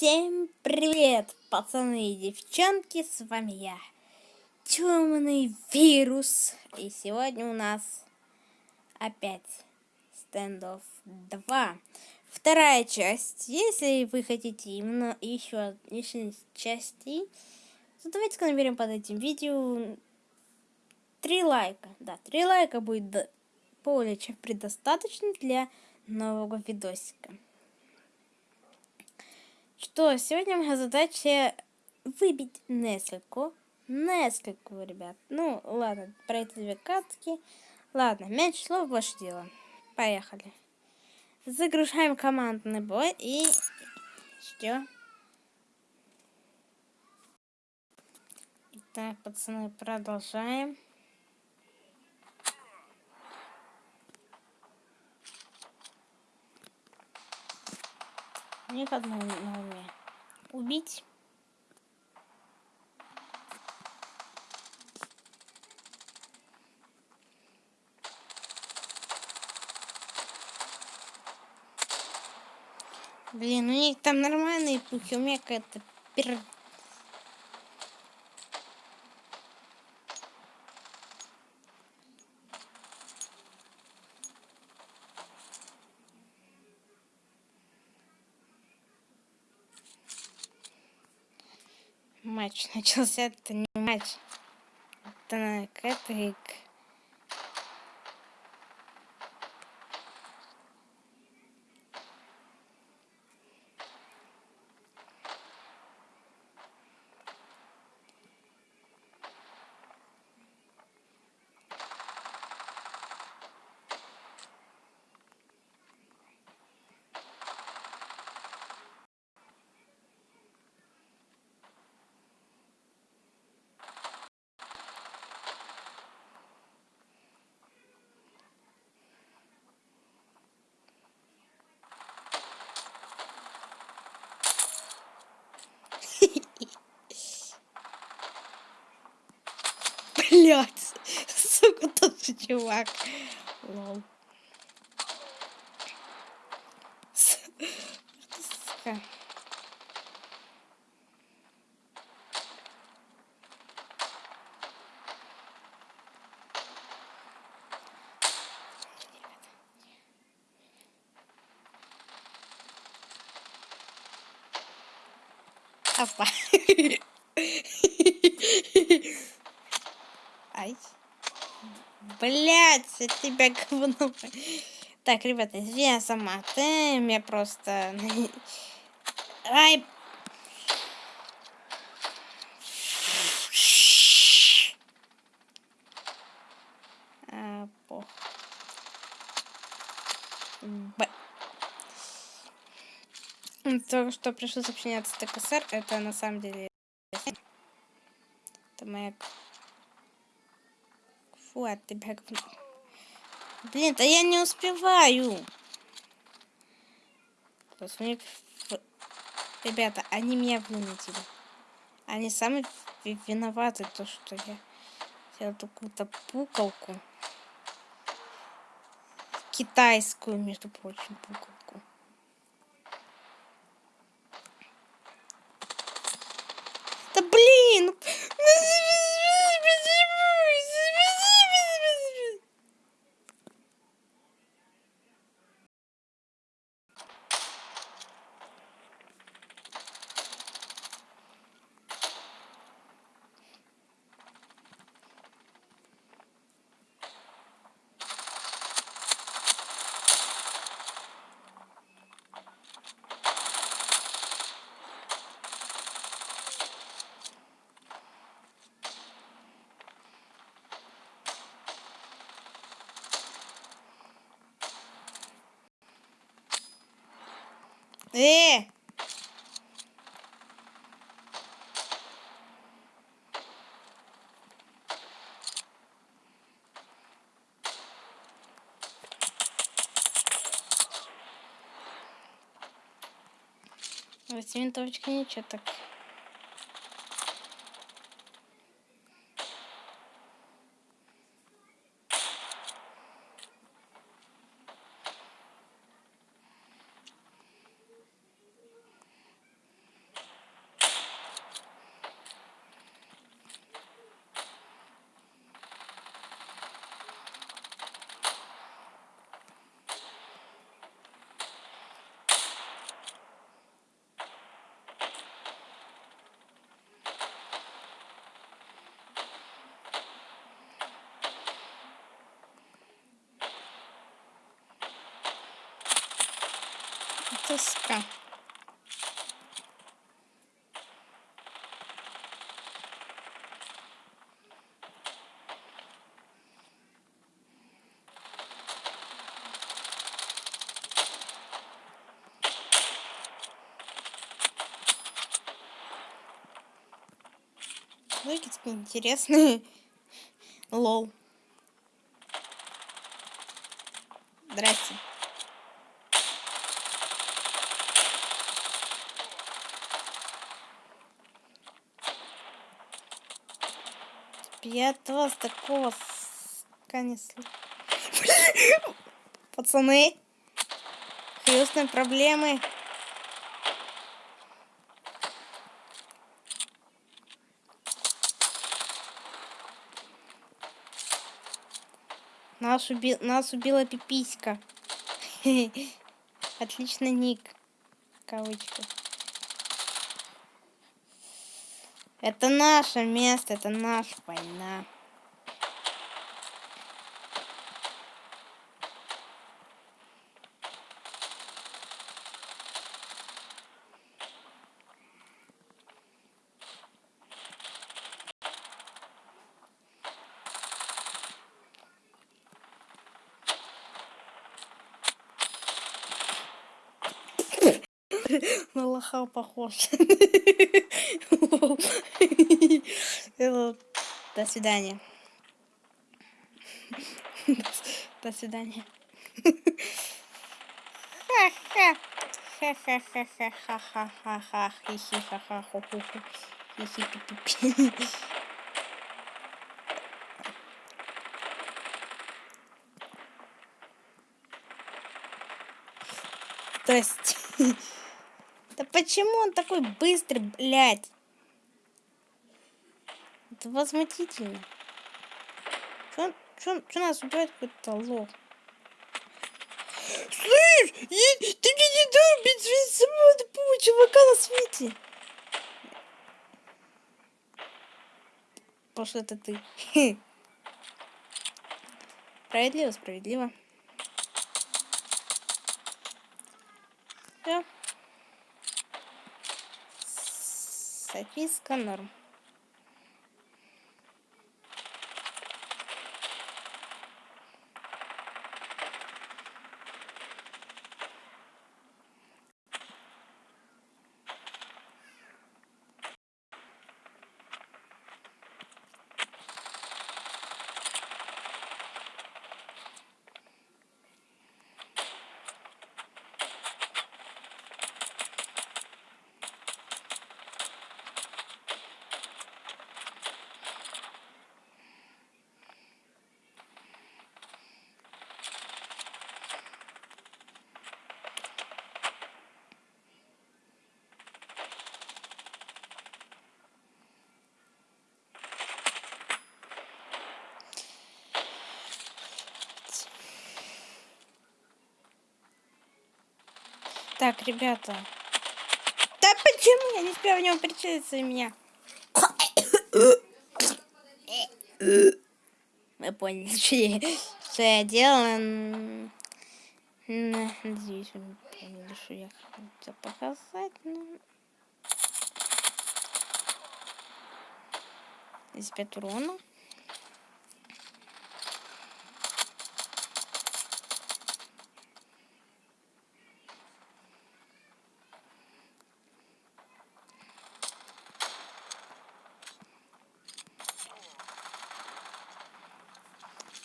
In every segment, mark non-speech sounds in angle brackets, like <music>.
Всем привет, пацаны и девчонки, с вами я, Темный Вирус. И сегодня у нас опять стендов 2. Вторая часть. Если вы хотите именно еще, еще части, то давайте наберем под этим видео 3 лайка. Да, 3 лайка будет более чем предостаточно для нового видосика. Что, сегодня моя задача выбить несколько. Несколько, ребят. Ну, ладно, про эти две катки. Ладно, меньше слов, больше дела. Поехали. Загружаем командный бой и... Что? Так, пацаны, продолжаем. Мне одно на уме. Убить. Блин, у них там нормальные пухи, у меня какая-то пер... матч <laughs> начался. Это не матч. Это кэтрик. Блять, <laughs> сука, тот же чувак. Лол. Сука. Опа. <laughs> Блять, я тебя говно. Так, ребята, я сама. Ты меня просто... Ай. А, пох. Б. То, что пришло сообщение от СТКСР, это на самом деле... Это моя Фу, от тебя Блин, да я не успеваю. Посмотри, ребята, они меня вынудили. Они сами виноваты, то, что я сделал такую-то пукалку. Китайскую, между прочим, пукалку. Да блин! Э! Вот винтовочка ничего так. Тоска. Выкидки интересные. <laughs> Лол. Здрасте. Я от вас такого не <laughs> Пацаны, серьезные проблемы. Нас, уби... Нас убила пиписька. <laughs> Отличный ник. Кавычка. Это наше место, это наша война. <laughs> На лоха похож. <laughs> <laughs> До свидания. <laughs> До свидания. <laughs> Хи-хи-пи-пи-пи. Здрасте. Да почему он такой быстрый, блядь? Это возмутительно. Чё, чё, чё нас убивает какой-то лох? Слышь, я, ты мне не дай убить самого тупого чувака на свете. Что это ты. Справедливо, справедливо. Все. Софийска норм. Так, ребята. Да почему я не успела в него прицелиться в меня? <coughs> Вы поняли, что я, что я делала. Надеюсь, вы поняли, что я хотела показать. Но... Здесь 5 урона.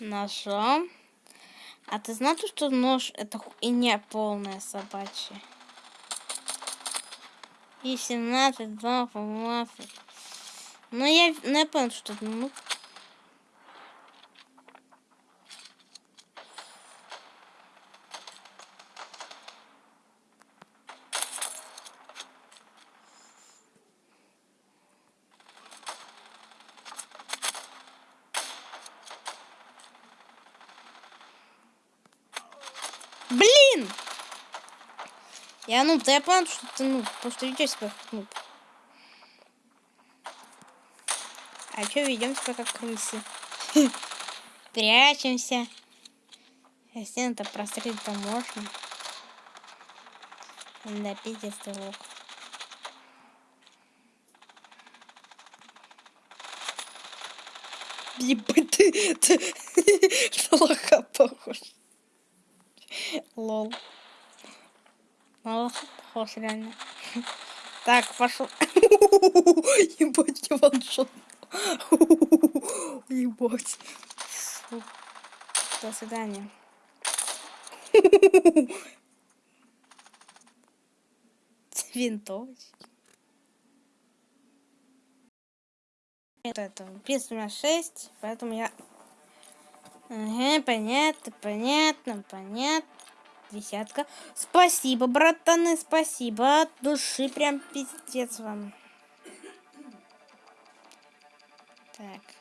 Ножом. А ты знаешь, что нож это и не полная собачья? И 17, 2, 15. Ну я, ну, я понял, что ну, Блин! Я ну, да я понял, что ты ну, что ведешь себя как нуб. А что ведем себя как крысы? <laughs> Прячемся. А стены-то прострелить-то можно. Да, пиздец ты лох. Ебать, ты, ты <laughs> на лоха похож. Лол. Похож, реально. <laughs> Так, пошел. <laughs> Ебать, я ваншот. <laughs> Ебать. До свидания. Винтовочки. Это, это, пицца у меня 6, поэтому я... Ага, понятно, понятно, понятно. Десятка. Спасибо, братаны, спасибо. От души прям пиздец вам. Так.